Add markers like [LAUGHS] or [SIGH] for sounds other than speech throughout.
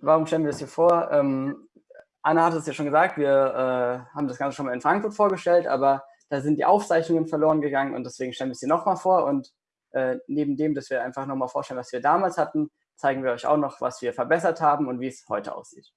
warum stellen wir das hier vor? Ähm, Anna hat es ja schon gesagt, wir äh, haben das Ganze schon mal in Frankfurt vorgestellt, aber da sind die Aufzeichnungen verloren gegangen und deswegen stellen wir es hier nochmal vor. Und äh, neben dem, dass wir einfach nochmal vorstellen, was wir damals hatten, zeigen wir euch auch noch, was wir verbessert haben und wie es heute aussieht.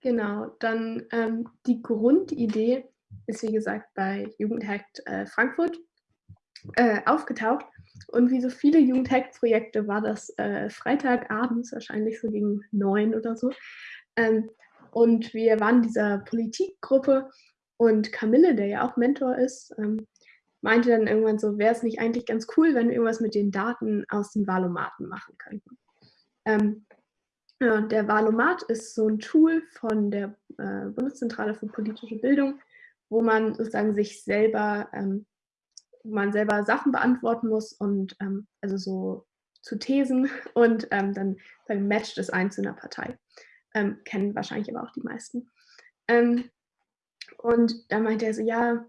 Genau, dann ähm, die Grundidee ist wie gesagt bei Jugendhackt äh, Frankfurt äh, aufgetaucht. Und wie so viele Jugendhackt-Projekte war das äh, Freitagabends, wahrscheinlich so gegen neun oder so. Ähm, und wir waren dieser Politikgruppe und Camille, der ja auch Mentor ist, ähm, meinte dann irgendwann so, wäre es nicht eigentlich ganz cool, wenn wir irgendwas mit den Daten aus dem Valomaten machen könnten. Ähm, ja, der Valomat ist so ein Tool von der äh, Bundeszentrale für politische Bildung, wo man sozusagen sich selber, ähm, wo man selber Sachen beantworten muss und ähm, also so zu Thesen [LAUGHS] und ähm, dann, dann matcht es ein zu einer Partei. Ähm, kennen wahrscheinlich aber auch die meisten. Ähm, und da meinte er so, ja,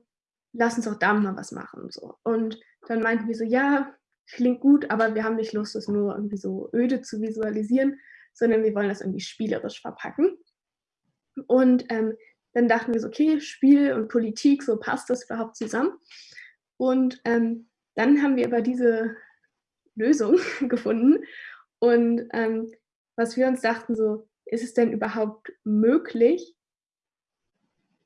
lass uns doch da mal was machen. So. und dann meinten wir so, ja, klingt gut, aber wir haben nicht Lust, das nur irgendwie so öde zu visualisieren, sondern wir wollen das irgendwie spielerisch verpacken. Und ähm, dann dachten wir so, okay, Spiel und Politik, so passt das überhaupt zusammen. Und ähm, dann haben wir aber diese Lösung [LAUGHS] gefunden. Und ähm, was wir uns dachten, so, ist es denn überhaupt möglich,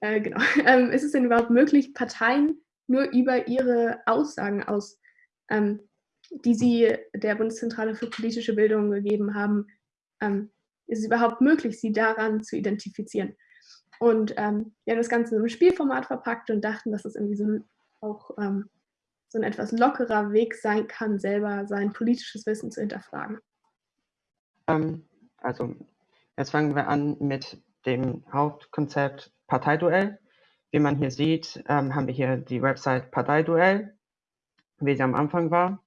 äh, genau, [LAUGHS] ähm, ist es denn überhaupt möglich, Parteien nur über ihre Aussagen aus, ähm, die sie der Bundeszentrale für politische Bildung gegeben haben, ähm, ist es überhaupt möglich, sie daran zu identifizieren? Und ähm, wir haben das Ganze in einem Spielformat verpackt und dachten, dass es irgendwie so ein, auch ähm, so ein etwas lockerer Weg sein kann, selber sein politisches Wissen zu hinterfragen. Ähm, also jetzt fangen wir an mit dem Hauptkonzept Parteiduell. Wie man hier sieht, ähm, haben wir hier die Website Parteiduell, wie sie am Anfang war.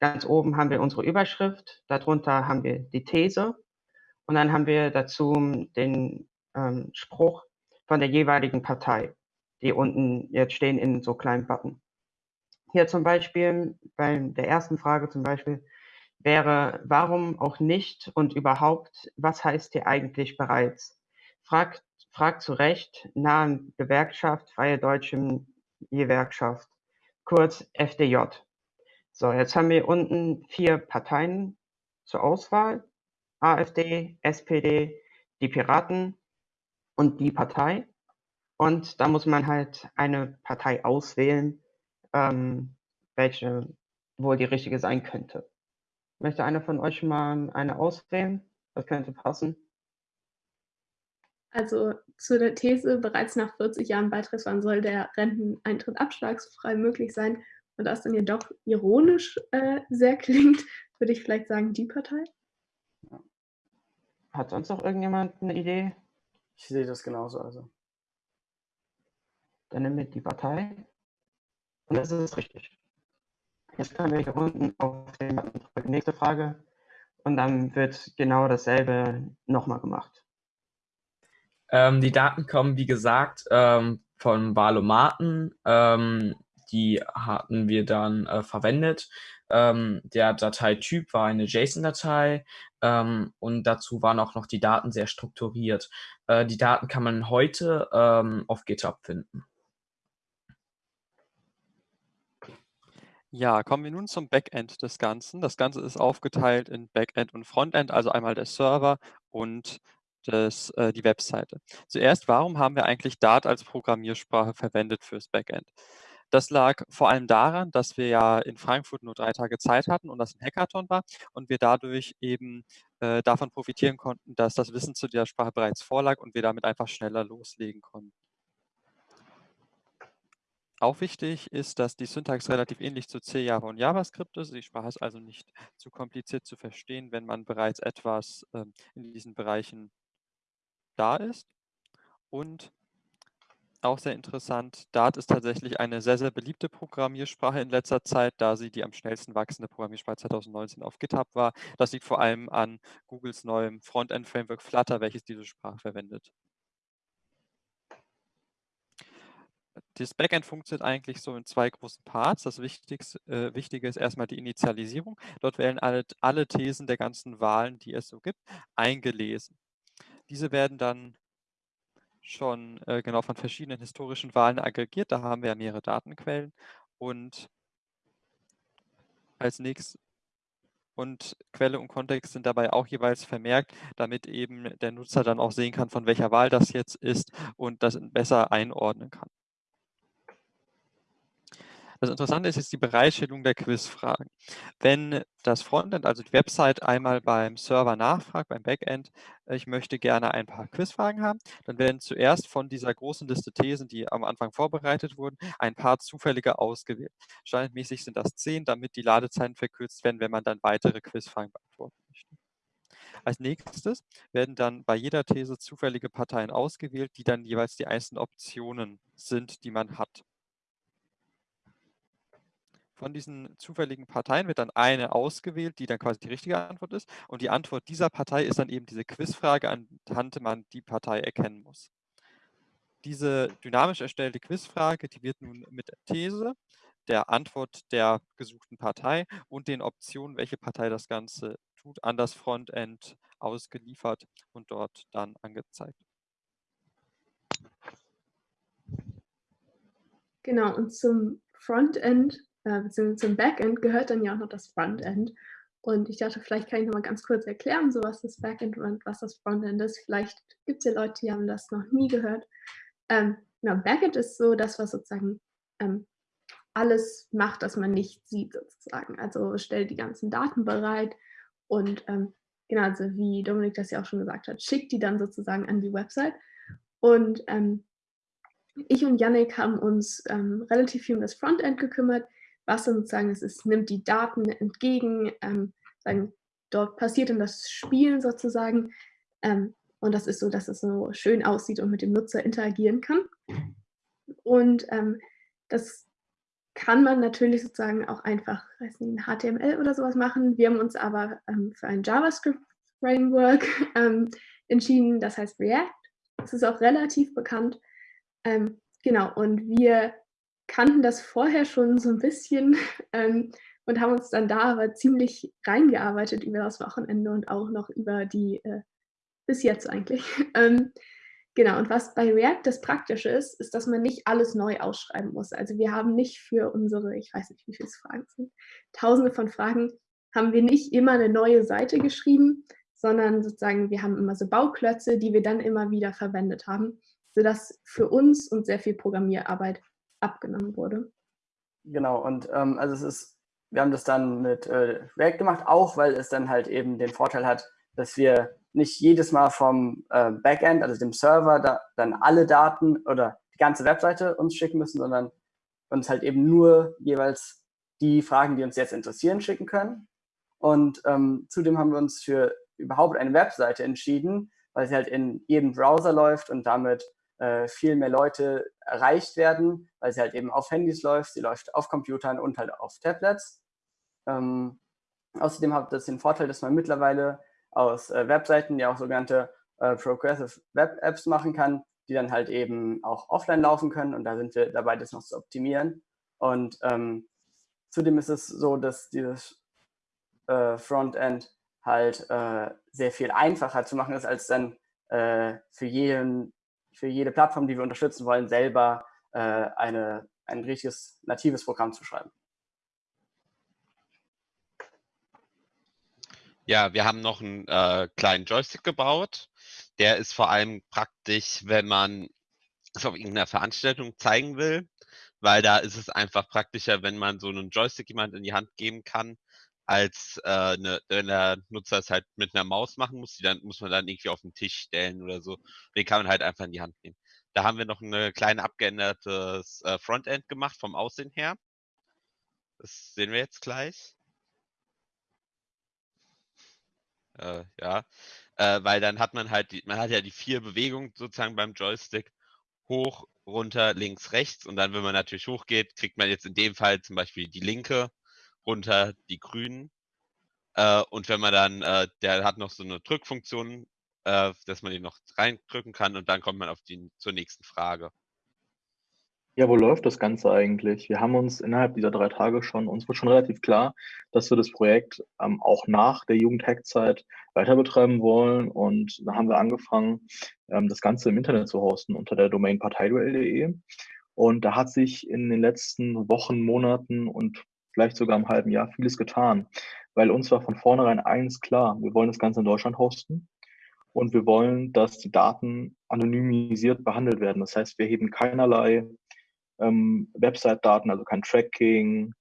Ganz oben haben wir unsere Überschrift, darunter haben wir die These und dann haben wir dazu den ähm, Spruch von der jeweiligen Partei, die unten jetzt stehen in so kleinen Button. Hier zum Beispiel, bei der ersten Frage zum Beispiel, wäre, warum auch nicht und überhaupt, was heißt hier eigentlich bereits? Fragt, fragt zu Recht nahe Gewerkschaft, Freie Deutsche Gewerkschaft, kurz FDJ. So, jetzt haben wir unten vier Parteien zur Auswahl. AfD, SPD, die Piraten und die Partei. Und da muss man halt eine Partei auswählen, ähm, welche wohl die richtige sein könnte. Möchte einer von euch mal eine auswählen? Das könnte passen. Also zu der These, bereits nach 40 Jahren Beitrittswahn soll der Renteneintritt abschlagsfrei möglich sein. Und das dann jedoch ironisch äh, sehr klingt, würde ich vielleicht sagen, die Partei. Hat sonst noch irgendjemand eine Idee? Ich sehe das genauso. Also. Dann wir die Partei. Und das ist richtig. Jetzt können wir hier unten auf den Button drücken. Nächste Frage. Und dann wird genau dasselbe nochmal gemacht. Ähm, die Daten kommen, wie gesagt, ähm, von Valomaten. Ähm, die hatten wir dann äh, verwendet. Ähm, der Dateityp war eine JSON-Datei ähm, und dazu waren auch noch die Daten sehr strukturiert. Äh, die Daten kann man heute ähm, auf GitHub finden. Ja, kommen wir nun zum Backend des Ganzen. Das Ganze ist aufgeteilt in Backend und Frontend, also einmal der Server und das, äh, die Webseite. Zuerst, warum haben wir eigentlich Dart als Programmiersprache verwendet fürs Backend? Das lag vor allem daran, dass wir ja in Frankfurt nur drei Tage Zeit hatten und das ein Hackathon war und wir dadurch eben äh, davon profitieren konnten, dass das Wissen zu der Sprache bereits vorlag und wir damit einfach schneller loslegen konnten. Auch wichtig ist, dass die Syntax relativ ähnlich zu C, Java und JavaScript ist. Die Sprache ist also nicht zu kompliziert zu verstehen, wenn man bereits etwas ähm, in diesen Bereichen da ist. Und auch sehr interessant, Dart ist tatsächlich eine sehr, sehr beliebte Programmiersprache in letzter Zeit, da sie die am schnellsten wachsende Programmiersprache 2019 auf GitHub war. Das liegt vor allem an Googles neuem Frontend-Framework Flutter, welches diese Sprache verwendet. Das Backend funktioniert eigentlich so in zwei großen Parts. Das Wichtigste, äh, Wichtige ist erstmal die Initialisierung. Dort werden alle, alle Thesen der ganzen Wahlen, die es so gibt, eingelesen. Diese werden dann schon äh, genau von verschiedenen historischen Wahlen aggregiert. Da haben wir ja mehrere Datenquellen und als nächstes und Quelle und Kontext sind dabei auch jeweils vermerkt, damit eben der Nutzer dann auch sehen kann, von welcher Wahl das jetzt ist und das besser einordnen kann. Das Interessante ist jetzt die Bereitstellung der Quizfragen. Wenn das Frontend, also die Website, einmal beim Server nachfragt, beim Backend, ich möchte gerne ein paar Quizfragen haben, dann werden zuerst von dieser großen Liste Thesen, die am Anfang vorbereitet wurden, ein paar zufällige ausgewählt. Standardmäßig sind das zehn, damit die Ladezeiten verkürzt werden, wenn man dann weitere Quizfragen beantworten möchte. Als nächstes werden dann bei jeder These zufällige Parteien ausgewählt, die dann jeweils die einzelnen Optionen sind, die man hat. Von diesen zufälligen Parteien wird dann eine ausgewählt, die dann quasi die richtige Antwort ist. Und die Antwort dieser Partei ist dann eben diese Quizfrage, anhand man die Partei erkennen muss. Diese dynamisch erstellte Quizfrage, die wird nun mit der These, der Antwort der gesuchten Partei und den Optionen, welche Partei das Ganze tut, an das Frontend ausgeliefert und dort dann angezeigt. Genau, und zum Frontend äh, beziehungsweise zum Backend gehört dann ja auch noch das Frontend. Und ich dachte, vielleicht kann ich noch mal ganz kurz erklären, so was das Backend und was das Frontend ist. Vielleicht gibt es ja Leute, die haben das noch nie gehört. Ähm, genau, Backend ist so das, was sozusagen ähm, alles macht, das man nicht sieht sozusagen. Also stellt die ganzen Daten bereit und ähm, genau, also wie Dominik das ja auch schon gesagt hat, schickt die dann sozusagen an die Website. Und ähm, ich und Yannick haben uns ähm, relativ viel um das Frontend gekümmert was sozusagen ist, es nimmt die Daten entgegen, ähm, sagen, dort passiert dann das Spielen sozusagen. Ähm, und das ist so, dass es so schön aussieht und mit dem Nutzer interagieren kann. Und ähm, das kann man natürlich sozusagen auch einfach, weiß nicht, in HTML oder sowas machen. Wir haben uns aber ähm, für ein JavaScript-Framework ähm, entschieden, das heißt React. Das ist auch relativ bekannt. Ähm, genau, und wir kannten das vorher schon so ein bisschen [LAUGHS] ähm, und haben uns dann da aber ziemlich reingearbeitet über das Wochenende und auch noch über die, äh, bis jetzt eigentlich. [LAUGHS] ähm, genau, und was bei React das Praktische ist, ist, dass man nicht alles neu ausschreiben muss. Also wir haben nicht für unsere, ich weiß nicht, wie viele Fragen sind, tausende von Fragen, haben wir nicht immer eine neue Seite geschrieben, sondern sozusagen wir haben immer so Bauklötze, die wir dann immer wieder verwendet haben, sodass für uns und sehr viel Programmierarbeit abgenommen wurde. Genau, und ähm, also es ist, wir haben das dann mit äh, React gemacht, auch weil es dann halt eben den Vorteil hat, dass wir nicht jedes Mal vom äh, Backend, also dem Server, da, dann alle Daten oder die ganze Webseite uns schicken müssen, sondern uns halt eben nur jeweils die Fragen, die uns jetzt interessieren, schicken können. Und ähm, zudem haben wir uns für überhaupt eine Webseite entschieden, weil sie halt in jedem Browser läuft und damit äh, viel mehr Leute erreicht werden, weil sie halt eben auf Handys läuft, sie läuft auf Computern und halt auf Tablets. Ähm, außerdem hat das den Vorteil, dass man mittlerweile aus äh, Webseiten ja auch sogenannte äh, Progressive Web Apps machen kann, die dann halt eben auch offline laufen können und da sind wir dabei, das noch zu optimieren. Und ähm, zudem ist es so, dass dieses äh, Frontend halt äh, sehr viel einfacher zu machen ist, als dann äh, für jeden für jede Plattform, die wir unterstützen wollen, selber äh, eine, ein richtiges natives Programm zu schreiben. Ja, wir haben noch einen äh, kleinen Joystick gebaut. Der ist vor allem praktisch, wenn man es auf irgendeiner Veranstaltung zeigen will, weil da ist es einfach praktischer, wenn man so einen Joystick jemand in die Hand geben kann, als äh, ne, wenn der Nutzer es halt mit einer Maus machen muss, die dann muss man dann irgendwie auf den Tisch stellen oder so. Den kann man halt einfach in die Hand nehmen. Da haben wir noch ein kleine abgeändertes äh, Frontend gemacht vom Aussehen her. Das sehen wir jetzt gleich. Äh, ja, äh, weil dann hat man halt, die, man hat ja die vier Bewegungen sozusagen beim Joystick hoch, runter, links, rechts und dann, wenn man natürlich hochgeht, kriegt man jetzt in dem Fall zum Beispiel die linke runter die Grünen. Äh, und wenn man dann, äh, der hat noch so eine Drückfunktion, äh, dass man den noch reindrücken kann und dann kommt man auf die zur nächsten Frage. Ja, wo läuft das Ganze eigentlich? Wir haben uns innerhalb dieser drei Tage schon, uns wird schon relativ klar, dass wir das Projekt ähm, auch nach der Jugendhack-Zeit weiter betreiben wollen. Und da haben wir angefangen, ähm, das Ganze im Internet zu hosten unter der Domain parteiduell.de. Und da hat sich in den letzten Wochen, Monaten und vielleicht sogar im halben Jahr vieles getan, weil uns war von vornherein eins klar, wir wollen das Ganze in Deutschland hosten und wir wollen, dass die Daten anonymisiert behandelt werden. Das heißt, wir heben keinerlei ähm, Website-Daten, also kein Tracking,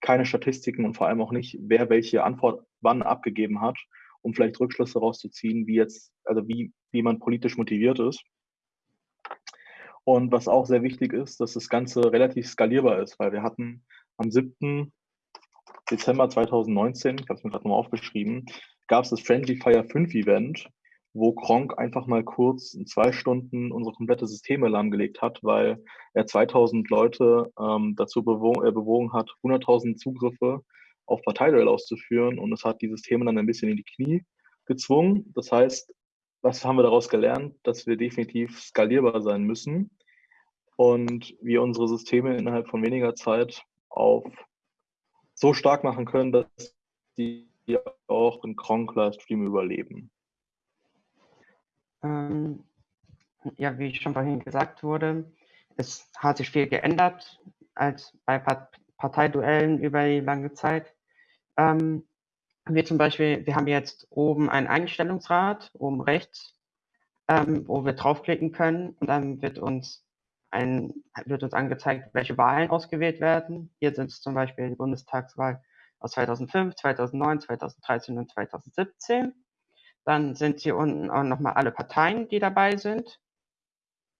keine Statistiken und vor allem auch nicht, wer welche Antwort wann abgegeben hat, um vielleicht Rückschlüsse rauszuziehen, wie jetzt, also wie, wie man politisch motiviert ist. Und was auch sehr wichtig ist, dass das Ganze relativ skalierbar ist, weil wir hatten am 7. Dezember 2019, ich habe es mir gerade nochmal aufgeschrieben, gab es das Friendly Fire 5 Event, wo Kronk einfach mal kurz in zwei Stunden unsere komplette Systeme lahmgelegt hat, weil er 2000 Leute ähm, dazu bewogen, äh, bewogen hat, 100.000 Zugriffe auf Parteiduell auszuführen und es hat die Systeme dann ein bisschen in die Knie gezwungen. Das heißt, was haben wir daraus gelernt? Dass wir definitiv skalierbar sein müssen und wir unsere Systeme innerhalb von weniger Zeit auf so stark machen können, dass die auch in Kronk Livestream überleben. Ähm, ja, wie schon vorhin gesagt wurde, es hat sich viel geändert als bei Parteiduellen über die lange Zeit. Ähm, wir zum Beispiel, wir haben jetzt oben ein Einstellungsrad, oben rechts, ähm, wo wir draufklicken können und dann wird uns ein, wird uns angezeigt, welche Wahlen ausgewählt werden. Hier sind es zum Beispiel die Bundestagswahl aus 2005, 2009, 2013 und 2017. Dann sind hier unten auch nochmal alle Parteien, die dabei sind.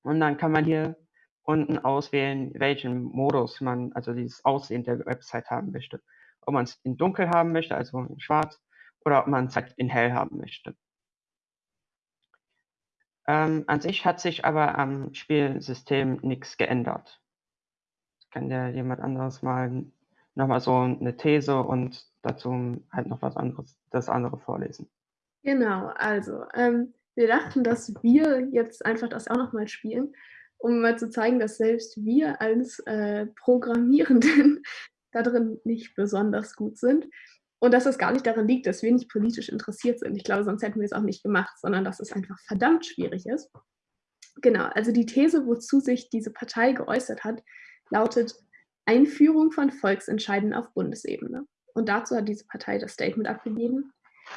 Und dann kann man hier unten auswählen, welchen Modus man, also dieses Aussehen der Website haben möchte. Ob man es in dunkel haben möchte, also in schwarz, oder ob man es halt in hell haben möchte. Ähm, an sich hat sich aber am Spielsystem nichts geändert. Kann ja jemand anderes mal nochmal so eine These und dazu halt noch was anderes, das andere vorlesen. Genau, also ähm, wir dachten, dass wir jetzt einfach das auch nochmal spielen, um mal zu zeigen, dass selbst wir als äh, Programmierenden [LAUGHS] darin nicht besonders gut sind und dass es gar nicht daran liegt, dass wir nicht politisch interessiert sind. Ich glaube, sonst hätten wir es auch nicht gemacht, sondern dass es einfach verdammt schwierig ist. Genau, also die These, wozu sich diese Partei geäußert hat, lautet Einführung von Volksentscheiden auf Bundesebene. Und dazu hat diese Partei das Statement abgegeben,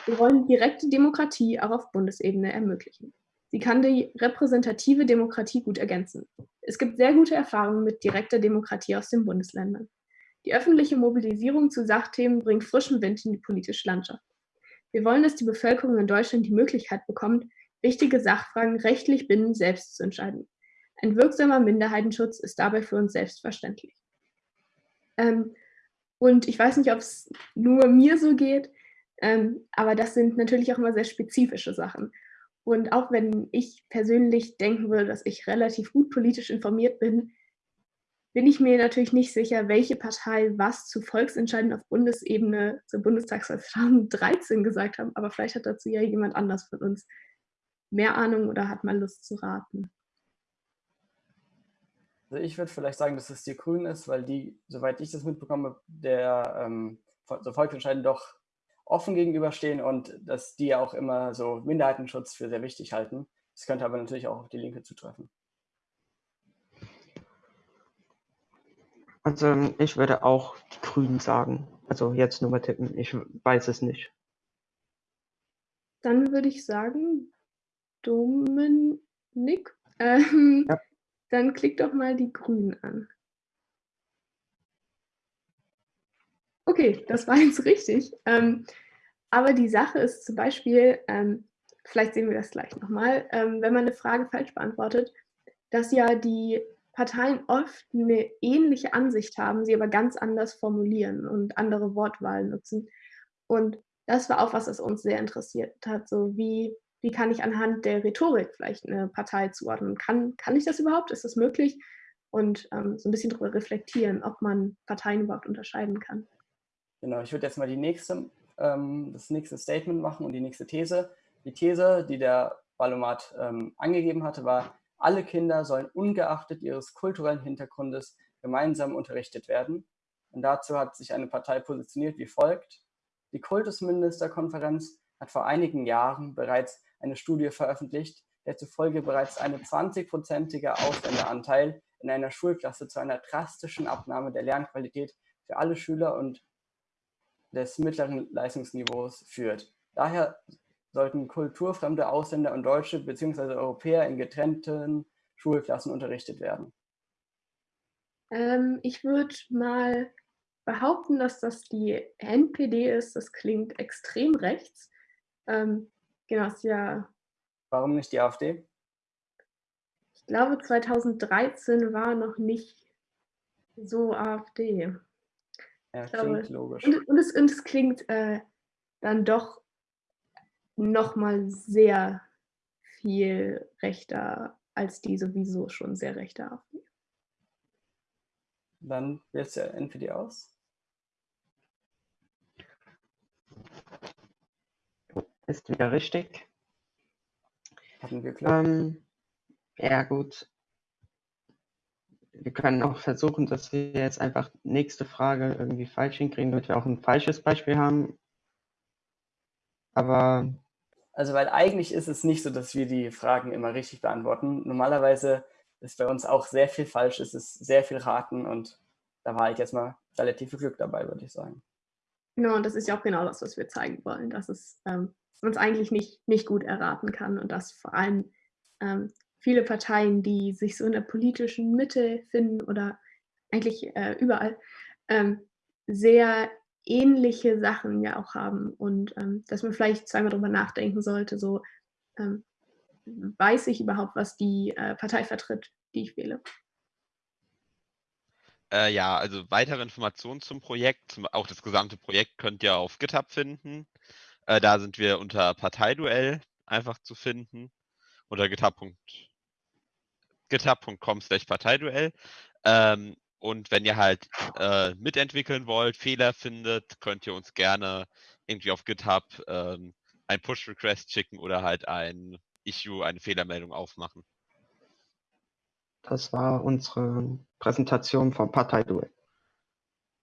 wir wollen direkte Demokratie auch auf Bundesebene ermöglichen. Sie kann die repräsentative Demokratie gut ergänzen. Es gibt sehr gute Erfahrungen mit direkter Demokratie aus den Bundesländern. Die öffentliche Mobilisierung zu Sachthemen bringt frischen Wind in die politische Landschaft. Wir wollen, dass die Bevölkerung in Deutschland die Möglichkeit bekommt, wichtige Sachfragen rechtlich bindend selbst zu entscheiden. Ein wirksamer Minderheitenschutz ist dabei für uns selbstverständlich. Ähm, und ich weiß nicht, ob es nur mir so geht, ähm, aber das sind natürlich auch immer sehr spezifische Sachen. Und auch wenn ich persönlich denken würde, dass ich relativ gut politisch informiert bin, bin ich mir natürlich nicht sicher, welche Partei was zu Volksentscheiden auf Bundesebene zur Bundestagswahl [LAUGHS] 2013 gesagt haben. Aber vielleicht hat dazu ja jemand anders von uns mehr Ahnung oder hat mal Lust zu raten. Also ich würde vielleicht sagen, dass es die Grünen ist, weil die, soweit ich das mitbekomme, der ähm, Volksentscheiden doch offen gegenüberstehen und dass die ja auch immer so Minderheitenschutz für sehr wichtig halten. Das könnte aber natürlich auch auf die Linke zutreffen. Also ich würde auch die Grünen sagen. Also jetzt nur mal tippen. Ich weiß es nicht. Dann würde ich sagen, Dominik. Ähm, ja. Dann klick doch mal die Grünen an. Okay, das war jetzt richtig. Ähm, aber die Sache ist zum Beispiel, ähm, vielleicht sehen wir das gleich nochmal, ähm, wenn man eine Frage falsch beantwortet, dass ja die Parteien oft eine ähnliche Ansicht haben, sie aber ganz anders formulieren und andere Wortwahl nutzen. Und das war auch was, was uns sehr interessiert hat. So wie, wie kann ich anhand der Rhetorik vielleicht eine Partei zuordnen? Kann, kann ich das überhaupt? Ist das möglich? Und ähm, so ein bisschen darüber reflektieren, ob man Parteien überhaupt unterscheiden kann. Genau, ich würde jetzt mal die nächste, ähm, das nächste Statement machen und die nächste These. Die These, die der Ballomat ähm, angegeben hatte, war, Alle Kinder sollen ungeachtet ihres kulturellen Hintergrundes gemeinsam unterrichtet werden. Und dazu hat sich eine Partei positioniert wie folgt. Die Kultusministerkonferenz hat vor einigen Jahren bereits eine Studie veröffentlicht, der zufolge bereits eine 20-prozentige Ausländeranteil in einer Schulklasse zu einer drastischen Abnahme der Lernqualität für alle Schüler und des mittleren Leistungsniveaus führt. Daher sollten kulturfremde Ausländer und Deutsche bzw. Europäer in getrennten Schulklassen unterrichtet werden. Ähm, ich würde mal behaupten, dass das die NPD ist. Das klingt extrem rechts. Ähm, genau, ist ja. Warum nicht die AfD? Ich glaube, 2013 war noch nicht so AfD. Ja, klingt glaube, logisch. Und, und, es, und es klingt äh, dann doch nochmal sehr viel rechter als die sowieso schon sehr rechte AfD. Dann wählst du NPD aus. Ist wieder richtig. Hatten wir Glück. Ähm, ja, gut. Wir können auch versuchen, dass wir jetzt einfach nächste Frage irgendwie falsch hinkriegen, damit wir auch ein falsches Beispiel haben. Aber Also, weil eigentlich ist es nicht so, dass wir die Fragen immer richtig beantworten. Normalerweise ist bei uns auch sehr viel falsch, es ist sehr viel raten und da war halt jetzt mal relativ viel Glück dabei, würde ich sagen. Genau, und das ist ja auch genau das, was wir zeigen wollen, dass es ähm, es eigentlich nicht, nicht gut erraten kann und dass vor allem ähm, viele Parteien, die sich so in der politischen Mitte finden oder eigentlich äh, überall, ähm, sehr ähnliche Sachen ja auch haben und ähm, dass man vielleicht zweimal drüber nachdenken sollte, so ähm, weiß ich überhaupt, was die äh, Partei vertritt, die ich wähle. Äh, ja, also weitere Informationen zum Projekt, zum, auch das gesamte Projekt könnt ihr auf GitHub finden. Äh, da sind wir unter Parteiduell einfach zu finden. Unter github.com github slash Parteiduell. Ähm, und wenn ihr halt äh, mitentwickeln wollt, Fehler findet, könnt ihr uns gerne irgendwie auf GitHub ähm, ein Push-Request schicken oder halt ein Issue, eine Fehlermeldung aufmachen. das war unsere Präsentation vom Parteiduell.